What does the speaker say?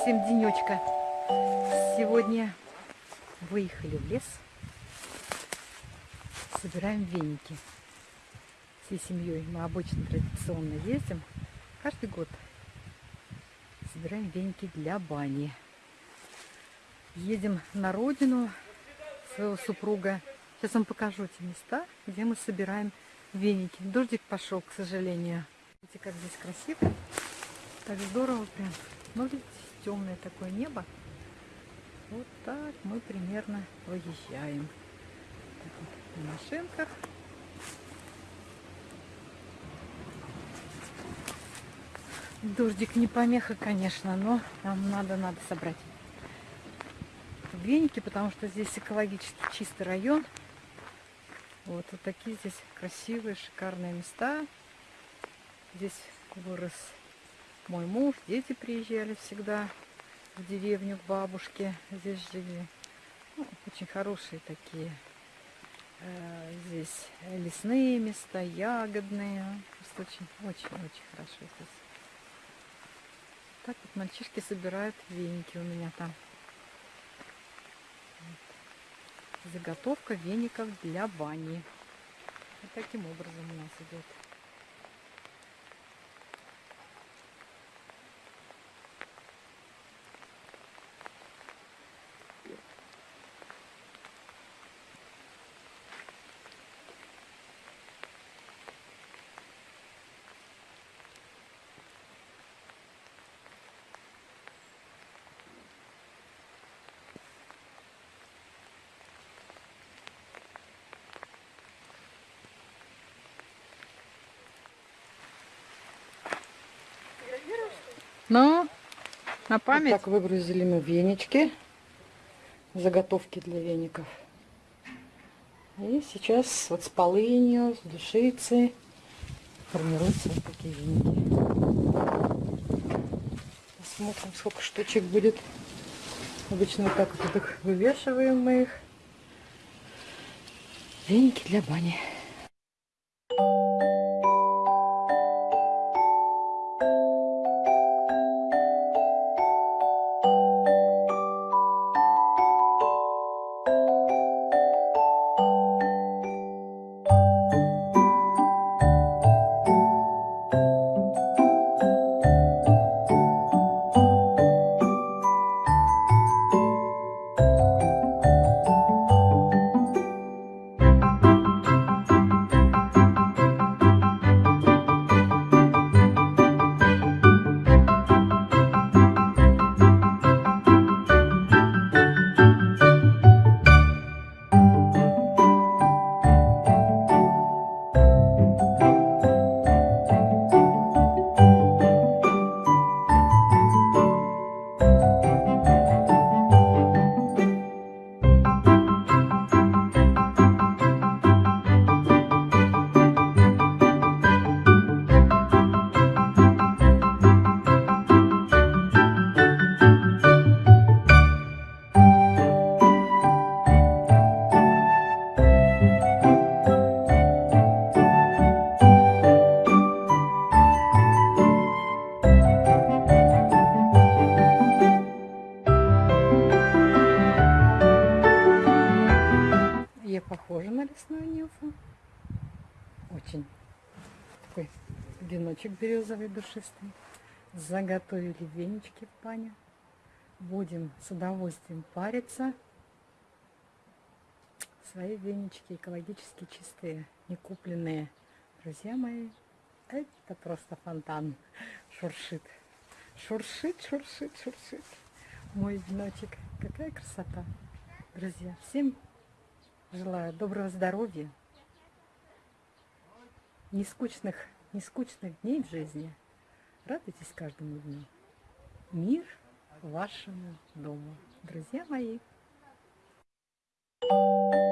всем денечка. Сегодня выехали в лес. Собираем веники. Всей семьей мы обычно традиционно ездим. Каждый год собираем веники для бани. Едем на родину своего супруга. Сейчас вам покажу эти места, где мы собираем веники. Дождик пошел, к сожалению. Видите, как здесь красиво. Так здорово прям. Ну, видите, темное такое небо. Вот так мы примерно выезжаем. Так вот, на машинках. Дождик не помеха, конечно, но нам надо, надо собрать веники, потому что здесь экологически чистый район. Вот, вот такие здесь красивые, шикарные места. Здесь вырос мой муж, дети приезжали всегда в деревню к бабушке, здесь жили. Ну, очень хорошие такие э, здесь лесные места, ягодные. Очень-очень-очень хорошо здесь. Так вот мальчишки собирают веники у меня там. Вот. Заготовка веников для бани. Вот таким образом у нас идет. Ну, на память. Вот так выгрузили мы венички, заготовки для веников. И сейчас вот с полынью, с душицей формируются вот такие веники. Посмотрим, сколько штучек будет. Обычно вот так вот их вывешиваем мы их. Веники для бани. Нюфу. Очень такой веночек березовый душистый. Заготовили венички в пане. Будем с удовольствием париться. Свои венички экологически чистые, не купленные. Друзья мои, это просто фонтан. Шуршит. Шуршит, шуршит, шуршит. Мой веночек. Какая красота. Друзья, всем Желаю доброго здоровья, нескучных, нескучных дней в жизни. Радуйтесь каждому дню. Мир вашему дому, друзья мои. Thank you.